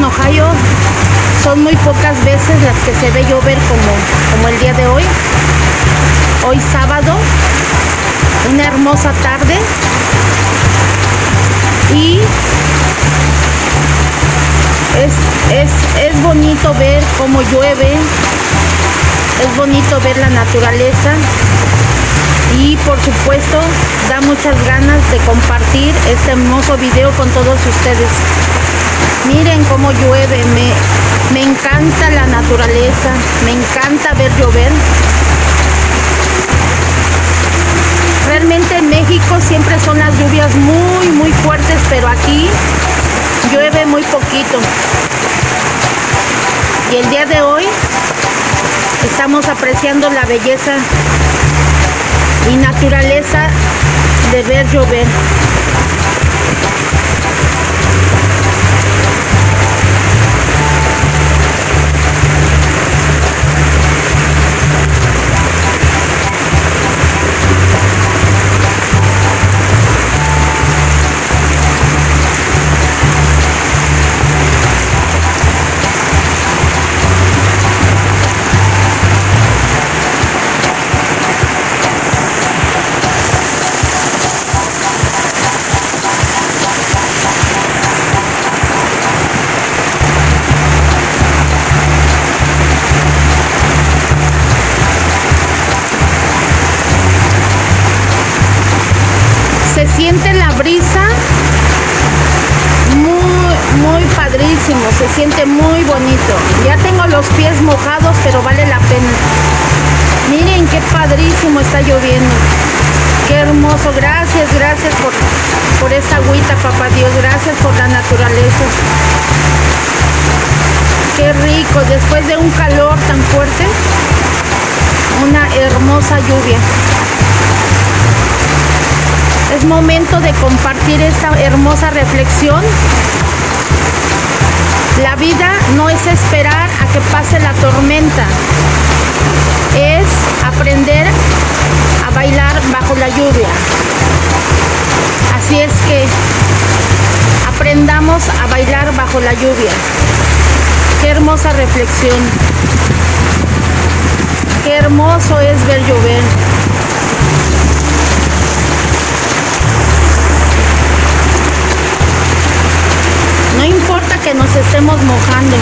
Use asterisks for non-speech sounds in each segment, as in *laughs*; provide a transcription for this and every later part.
Dayton, Ohio, son muy pocas veces las que se ve llover como, como el día de hoy. Hoy sábado, una hermosa tarde. Y es, es, es bonito ver cómo llueve, es bonito ver la naturaleza y por supuesto da muchas ganas de compartir este hermoso video con todos ustedes. Miren cómo llueve, me, me encanta la naturaleza, me encanta ver llover. Realmente en México siempre son las lluvias muy muy fuertes, pero aquí llueve muy poquito. Y el día de hoy estamos apreciando la belleza y naturaleza de ver llover. Ya tengo los pies mojados pero vale la pena. Miren qué padrísimo está lloviendo. Qué hermoso. Gracias gracias por por esta agüita papá dios. Gracias por la naturaleza. Qué rico. Después de un calor tan fuerte una hermosa lluvia. Es momento de compartir esta hermosa reflexión. La vida no es esperar a que pase la tormenta, es aprender a bailar bajo la lluvia. Así es que aprendamos a bailar bajo la lluvia. Qué hermosa reflexión. Qué hermoso es ver llover. Que nos estemos mojando.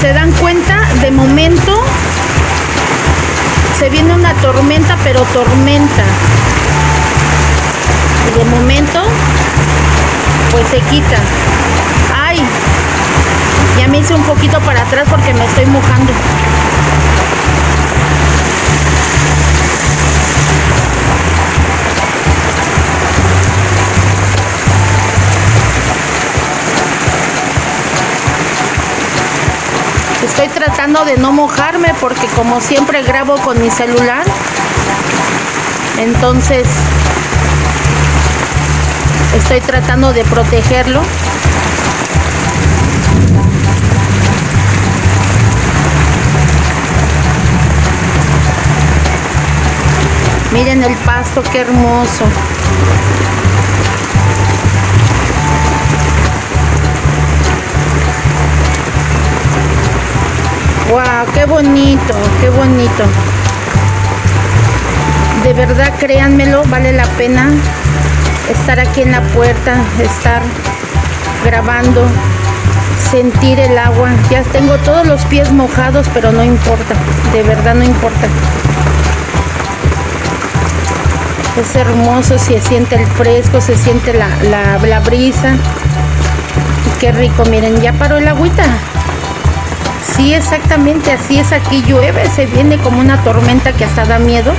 ¿Se dan cuenta? De momento se viene una tormenta, pero tormenta. Y de momento, pues se quita. Ya me hice un poquito para atrás porque me estoy mojando. Estoy tratando de no mojarme porque como siempre grabo con mi celular. Entonces estoy tratando de protegerlo. Miren el pasto, qué hermoso. Wow, qué bonito, qué bonito. De verdad, créanmelo, vale la pena estar aquí en la puerta, estar grabando, sentir el agua. Ya tengo todos los pies mojados, pero no importa, de verdad no importa. Es hermoso, se siente el fresco, se siente la, la, brisa. Y qué rico, miren, ya paró el agüita. Sí, exactamente, así es aquí llueve, se viene como una tormenta que hasta da miedo.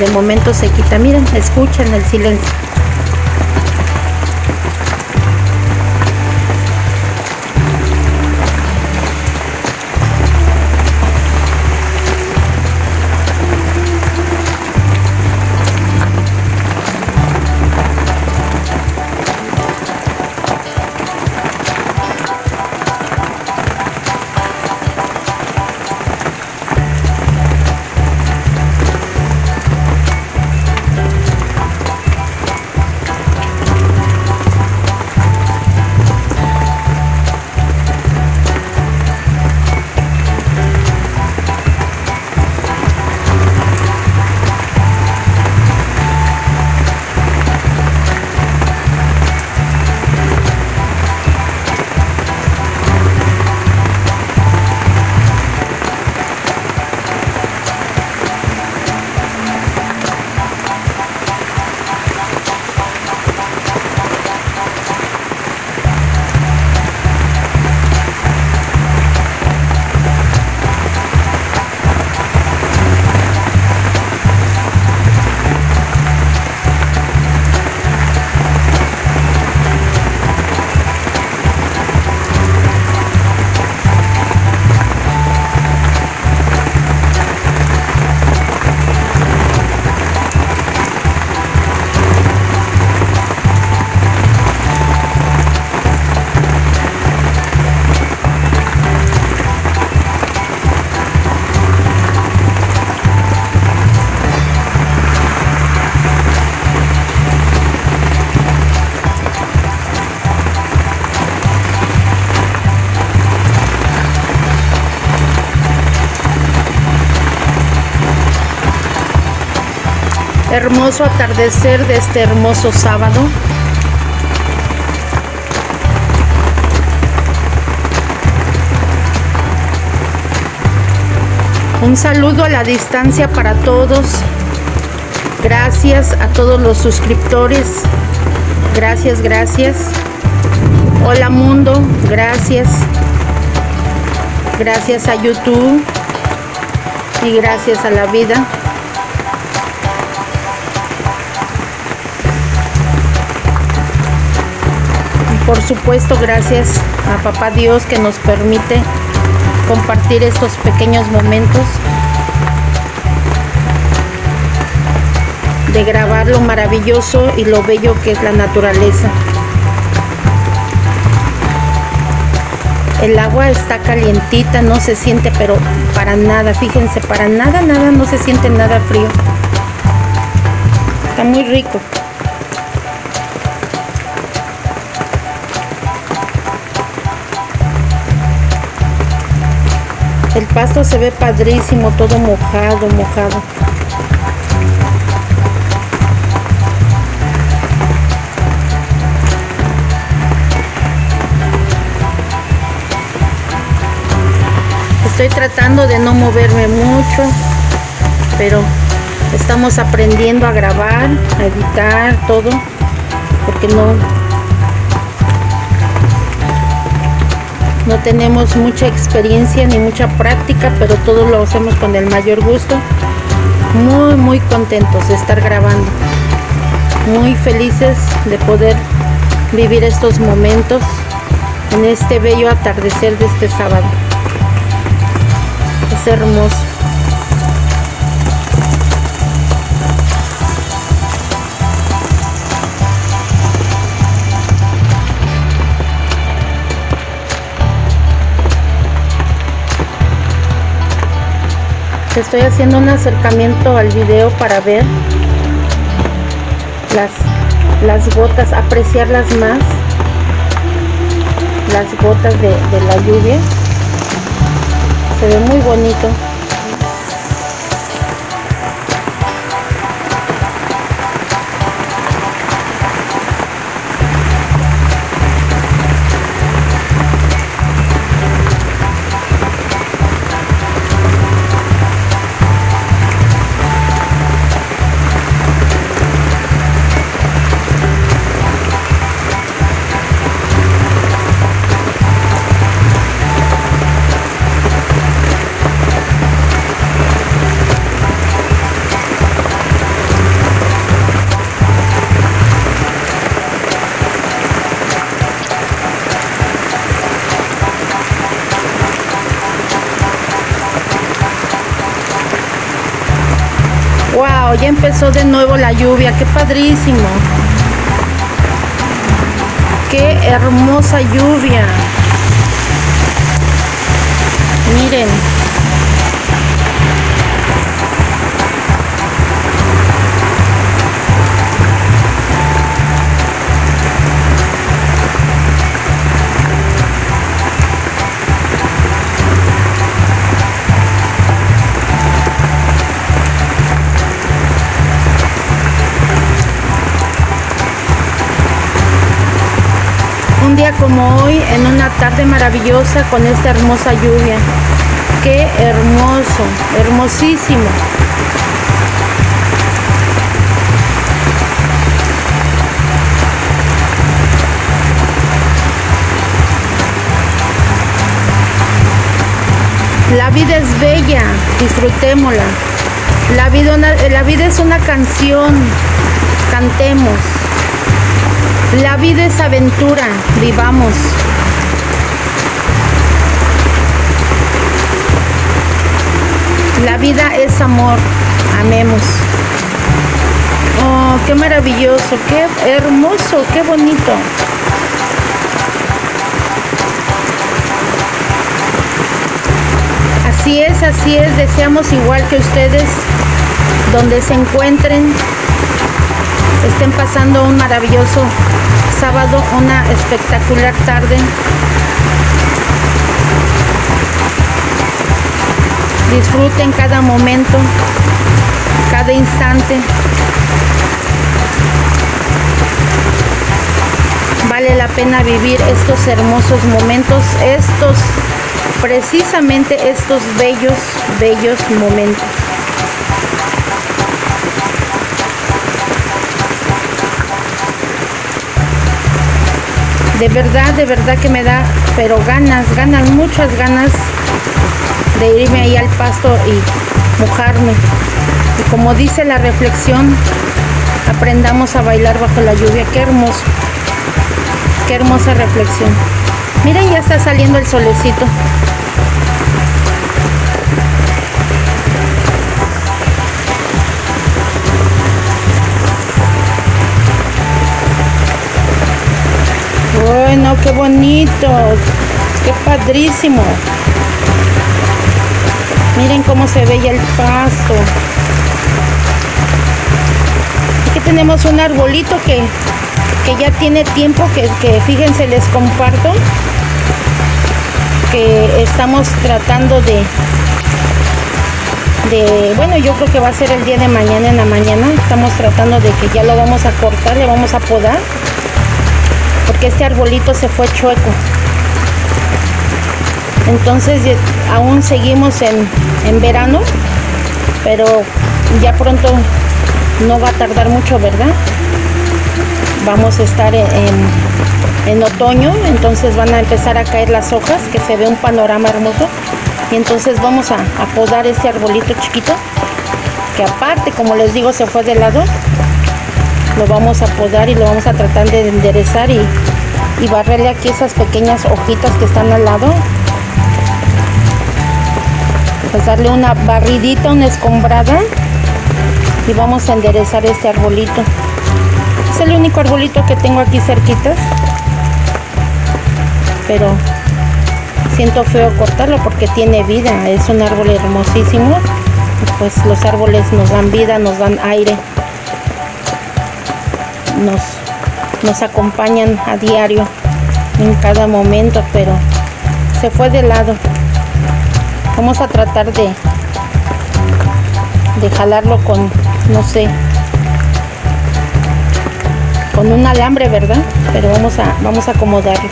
De momento se quita, miren, escuchen el silencio. Hermoso atardecer de este hermoso sábado. Un saludo a la distancia para todos. Gracias a todos los suscriptores. Gracias, gracias. Hola mundo, gracias. Gracias a YouTube y gracias a la vida. Por supuesto gracias a Papá Dios que nos permite compartir estos pequeños momentos de grabar lo maravilloso y lo bello que es la naturaleza. El agua está calientita, no se siente, pero para nada, fíjense, para nada, nada, no se siente nada frío. Está muy rico. El pasto se ve padrísimo, todo mojado, mojado. Estoy tratando de no moverme mucho, pero estamos aprendiendo a grabar, a editar todo, porque no No tenemos mucha experiencia ni mucha práctica, pero todo lo hacemos con el mayor gusto. Muy, muy contentos de estar grabando. Muy felices de poder vivir estos momentos en este bello atardecer de este sábado. Es hermoso. Estoy haciendo un acercamiento al video para ver las, las gotas, apreciarlas más, las gotas de, de la lluvia. Se ve muy bonito. Empezó de nuevo la lluvia, qué padrísimo. Qué hermosa lluvia. Miren. Como hoy, en una tarde maravillosa con esta hermosa lluvia. Qué hermoso, hermosísimo. La vida es bella, disfrutémosla. La vida es una canción, cantemos. La vida es aventura, vivamos. La vida es amor, amemos. Oh, qué maravilloso, qué hermoso, qué bonito. Así es, así es, deseamos igual que ustedes, donde se encuentren, estén pasando un maravilloso sábado una espectacular tarde. Disfruten cada momento cada instante. Vale la pena vivir estos hermosos momentos estos precisamente estos bellos bellos momentos. De verdad, de verdad que me da, pero ganas, ganas, muchas ganas de irme ahí al pasto y mojarme. Y como dice la reflexión, aprendamos a bailar bajo la lluvia. Qué hermoso. Qué hermosa reflexión. Miren, ya está saliendo el solecito. Bueno, qué bonito. Qué padrísimo. Miren cómo se ve ya el pasto. Aquí tenemos un arbolito que, ya tiene tiempo, que, que fíjense, les comparto, que estamos tratando de, de, bueno, yo creo que va a ser el día de mañana en la mañana. Estamos tratando de que ya lo vamos a cortar, le vamos a podar, porque este arbolito se fue chueco. Entonces aún seguimos en, verano pero ya pronto no va a tardar mucho verdad vamos a estar en, otoño entonces van a empezar a caer las hojas que se ve un panorama hermoso. Y entonces vamos a, podar este arbolito chiquito que aparte como les digo se fue de lado lo vamos a podar y lo vamos a tratar de enderezar y, y barrerle aquí esas pequeñas hojitas que están al lado pues darle una barridita, una escombrada y vamos a enderezar este arbolito. Es el único arbolito que tengo aquí cerquita pero siento feo cortarlo porque tiene vida, es un árbol hermosísimo. Pues los árboles nos dan vida, nos dan aire, nos, nos acompañan a diario en cada momento, pero se fue de lado. Vamos a tratar de de jalarlo con no sé con un alambre verdad pero vamos a vamos a acomodarlo.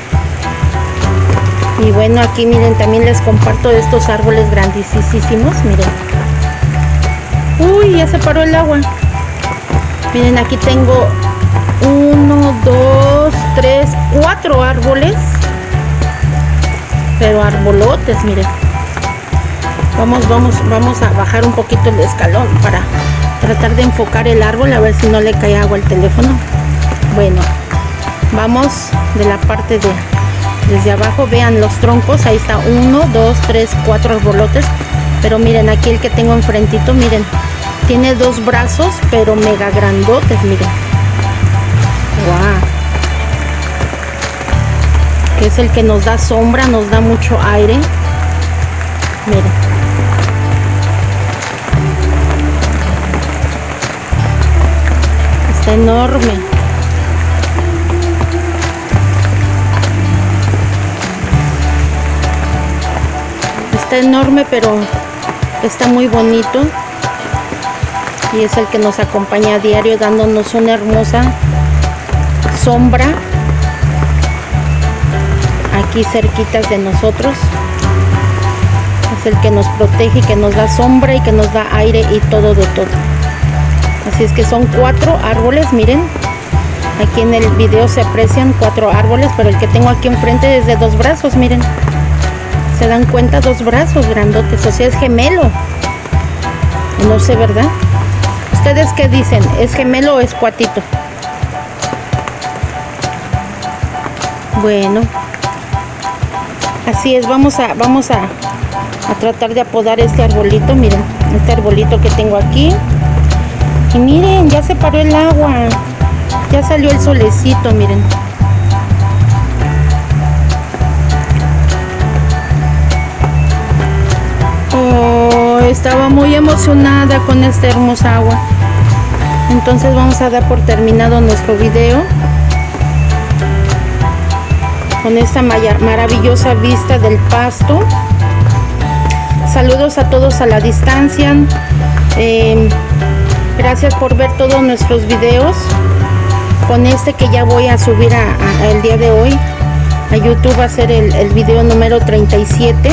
Y bueno aquí miren también les comparto estos árboles grandísimos miren. Uy ya se paró el agua. Miren aquí tengo uno dos tres cuatro árboles. Pero arbolotes miren vamos vamos vamos a bajar un poquito el escalón para tratar de enfocar el árbol a ver si no le cae agua al teléfono. Bueno vamos de la parte de desde abajo. Vean los troncos ahí está. Uno dos tres cuatro arbolotes. Pero miren aquí el que tengo enfrentito miren tiene dos brazos pero mega grandotes miren que es el que nos da sombra nos da mucho aire miren enorme. Está enorme, pero está muy bonito. Y es el que nos acompaña a diario dándonos una hermosa sombra aquí cerquitas de nosotros. Es el que nos protege y que nos da sombra y que nos da aire y todo de todo. Así es que son cuatro árboles miren. Aquí en el video se aprecian cuatro árboles pero el que tengo aquí enfrente es de dos brazos miren. Se dan cuenta dos brazos grandotes o sea es gemelo. No sé verdad ustedes qué dicen es gemelo o es cuatito bueno así es vamos a vamos a, a tratar de apodar este arbolito miren este arbolito que tengo aquí y miren, ya se paró el agua. Ya salió el solecito, miren. Oh, estaba muy emocionada con esta hermosa agua. Entonces vamos a dar por terminado nuestro video. Con esta maravillosa vista del pasto. Saludos a todos a la distancia. Em, Gracias por ver todos nuestros videos. con este que ya voy a subir a, el día de hoy a YouTube va a ser el, el video número 37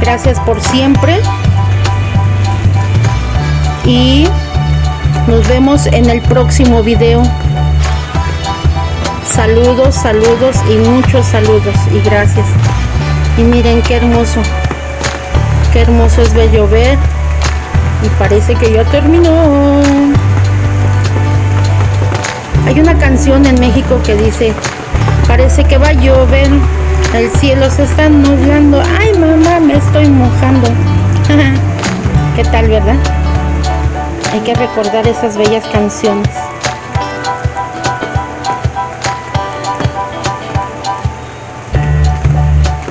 gracias por siempre y nos vemos en el próximo video saludos saludos y muchos saludos y gracias. Y miren qué hermoso qué hermoso es ver llover y parece que ya terminó. Hay una canción en México que dice parece que va a llover el cielo se está nublando. Ay mamá me estoy mojando *laughs* qué tal verdad hay que recordar esas bellas canciones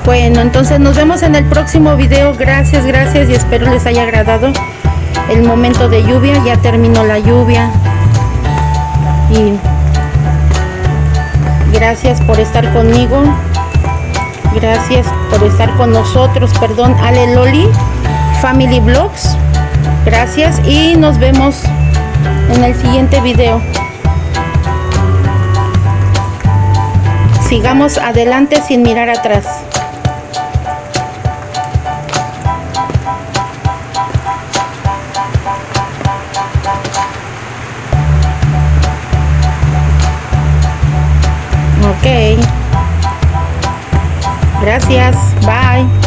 Bueno, entonces nos vemos en el próximo video. Gracias, gracias y espero les haya agradado el momento de lluvia. Ya terminó la lluvia. Y gracias por estar conmigo. Gracias por estar con nosotros. Perdón, Ale Loli, Family Vlogs. Gracias y nos vemos en el siguiente video. Sigamos adelante sin mirar atrás. Gracias. Bye.